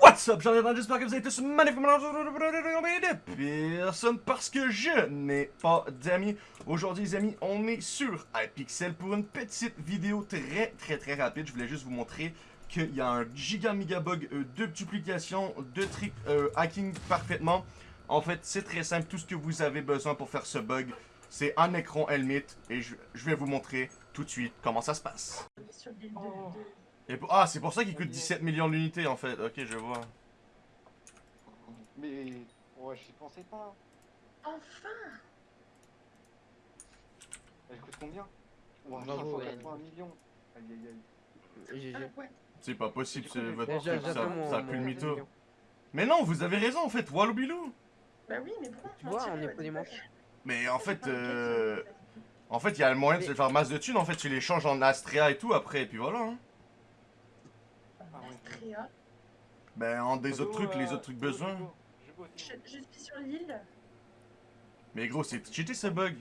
What's up, j'en ai j'espère que vous avez tous magnifiquement personne parce que je n'ai pas d'amis. Aujourd'hui, les amis, on est sur iPixel pour une petite vidéo très très très rapide. Je voulais juste vous montrer qu'il y a un giga méga bug euh, de duplication, de trick euh, hacking parfaitement. En fait, c'est très simple. Tout ce que vous avez besoin pour faire ce bug, c'est un écran Helmet et je, vais vous montrer tout de suite comment ça se passe. Oh. De- Et pour- ah, c'est pour ça qu'il coûte 17 millions d'unités en fait. Ok, je vois. Mais ouais, j'y pensais pas. Enfin Elle coûte combien? Bravo, 580 millions. Aïe aïe aïe. Ah ouais. C'est pas possible, c'est votre truc, ça, mon. ça pue le mon mytho. Mais non, vous avez raison en fait, Walloubilou. Bah oui, mais pourquoi Tu vois, on est pas des manches. manches. Mais en fait, euh, en fait, il y a le moyen de se faire masse de thunes. En fait, tu les changes en Astrea et tout après, et puis voilà. Hein. Astrea. Ben, en des autres trucs, les autres trucs besoin. Je, je suis sur l'île. Mais gros, c'est cheaté ce bug.